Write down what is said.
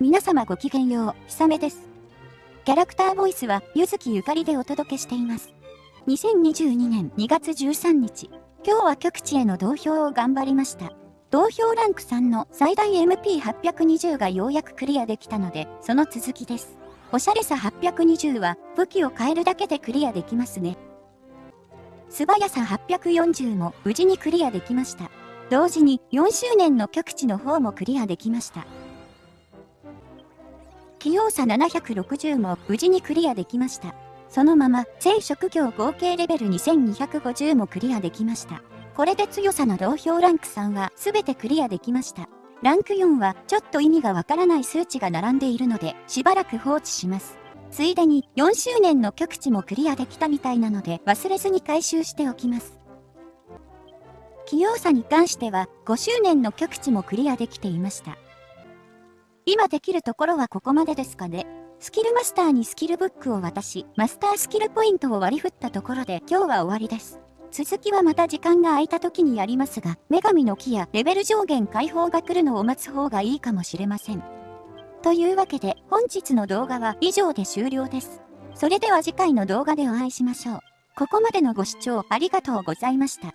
皆様ごきげんよう、ひさめです。キャラクターボイスは、ゆずきゆかりでお届けしています。2022年2月13日、今日は局地への同票を頑張りました。同票ランク3の最大 MP820 がようやくクリアできたので、その続きです。おしゃれさ820は武器を変えるだけでクリアできますね。素早さ840も無事にクリアできました。同時に4周年の局地の方もクリアできました。器用さ760も無事にクリアできました。そのまま、全職業合計レベル2250もクリアできました。これで強さの同票ランク3は全てクリアできました。ランク4はちょっと意味がわからない数値が並んでいるので、しばらく放置します。ついでに4周年の局地もクリアできたみたいなので忘れずに回収しておきます。器用さに関しては5周年の局地もクリアできていました。今できるところはここまでですかね。スキルマスターにスキルブックを渡し、マスタースキルポイントを割り振ったところで今日は終わりです。続きはまた時間が空いた時にやりますが、女神の木やレベル上限解放が来るのを待つ方がいいかもしれません。というわけで本日の動画は以上で終了です。それでは次回の動画でお会いしましょう。ここまでのご視聴ありがとうございました。